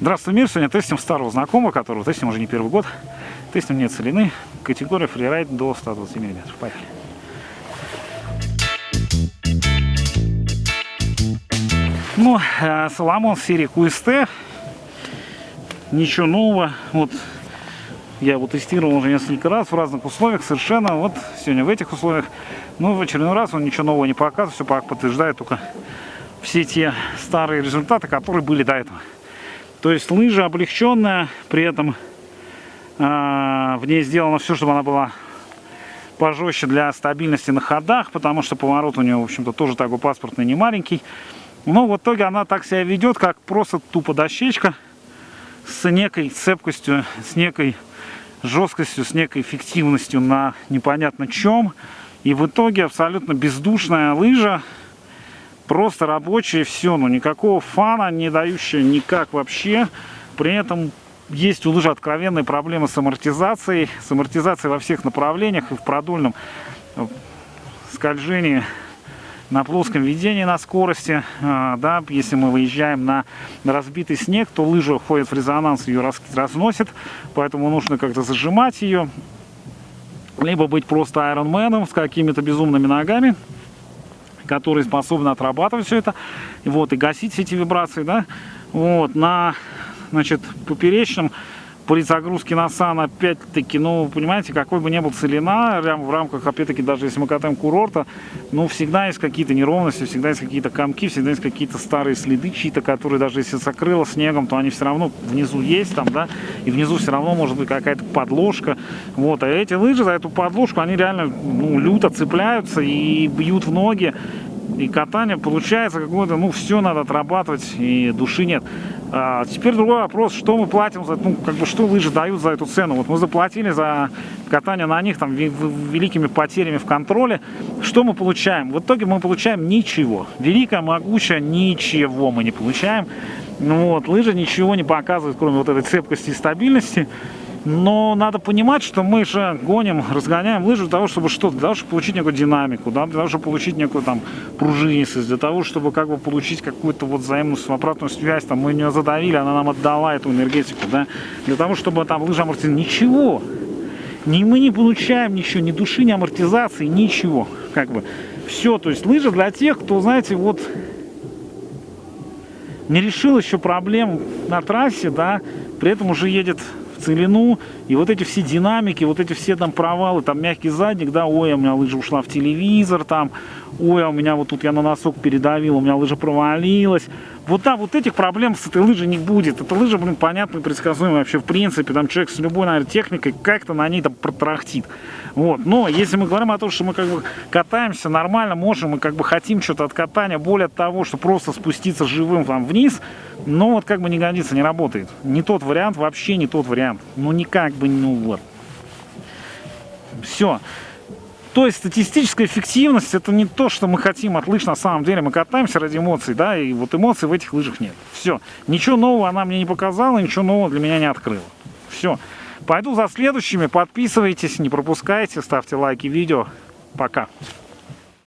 Здравствуй, мир! Сегодня тестим старого знакомого, которого тестим уже не первый год. Тестим нет целины. Категория фрирайд до 120 мм. Поехали. Ну, э, Соломон серии QST. Ничего нового. Вот я его тестировал уже несколько раз в разных условиях совершенно. Вот сегодня в этих условиях. Ну, в очередной раз он ничего нового не показывает. Все подтверждает только все те старые результаты, которые были до этого. То есть лыжа облегченная, при этом э, в ней сделано все, чтобы она была пожестче для стабильности на ходах, потому что поворот у нее, в общем-то, тоже такой паспортный, не маленький. Но в итоге она так себя ведет, как просто тупо дощечка с некой цепкостью, с некой жесткостью, с некой эффективностью на непонятно чем. И в итоге абсолютно бездушная лыжа, просто рабочая, все, но никакого фана, не дающая никак вообще. При этом есть у лыжи откровенные проблемы с амортизацией, с амортизацией во всех направлениях и в продольном э, скольжении на плоском ведении на скорости, э, да, если мы выезжаем на разбитый снег, то лыжа входит в резонанс, ее разносит, поэтому нужно как-то зажимать ее, либо быть просто айронменом с какими-то безумными ногами, которые способны отрабатывать все это, вот, и гасить все эти вибрации, да, вот, на, значит, поперечном при загрузке на опять-таки, ну, понимаете, какой бы ни был целина, в рамках, опять-таки, даже если мы катаем курорта, ну, всегда есть какие-то неровности, всегда есть какие-то комки, всегда есть какие-то старые следы чьи-то, которые даже если закрыло снегом, то они все равно внизу есть там, да, и внизу все равно может быть какая-то подложка, вот, а эти лыжи за эту подложку, они реально, ну, люто цепляются и бьют в ноги, и катание получается какое-то, ну, все надо отрабатывать, и души нет. А, теперь другой вопрос, что мы платим за, ну, как бы, что лыжи дают за эту цену. Вот мы заплатили за катание на них, там, великими потерями в контроле. Что мы получаем? В итоге мы получаем ничего. Великая, могучая, ничего мы не получаем. Ну, вот, лыжи ничего не показывают, кроме вот этой цепкости и стабильности. Но надо понимать, что мы же гоним, разгоняем лыжу для того, чтобы что? Для того, чтобы получить некую динамику, да? для того, чтобы получить некую там пружинистость, для того, чтобы как бы получить какую-то вот взаимную обратную связь, там мы ее задавили, она нам отдала эту энергетику, да? Для того, чтобы там лыжа амортизировала. Ничего! Ни мы не получаем ничего, ни души, ни амортизации, ничего. Как бы все, то есть лыжа для тех, кто, знаете, вот не решил еще проблем на трассе, да, при этом уже едет целину, и вот эти все динамики, вот эти все там провалы, там мягкий задник, да, ой, у меня лыжа ушла в телевизор, там, ой, а у меня вот тут я на носок передавил, у меня лыжа провалилась. Вот да, вот этих проблем с этой лыжей не будет. Эта лыжа, блин, понятно и предсказуема вообще в принципе. Там человек с любой, наверное, техникой как-то на ней там протрахтит. Вот. Но если мы говорим о том, что мы как бы катаемся нормально, можем, мы как бы хотим что-то от катания, более того, что просто спуститься живым там вниз, но вот как бы не годится, не работает. Не тот вариант, вообще не тот вариант. Ну никак бы, ну вот. Все. То есть статистическая эффективность это не то, что мы хотим от лыж на самом деле. Мы катаемся ради эмоций, да, и вот эмоций в этих лыжах нет. Все. Ничего нового она мне не показала, ничего нового для меня не открыла. Все. Пойду за следующими. Подписывайтесь, не пропускайте, ставьте лайки видео. Пока.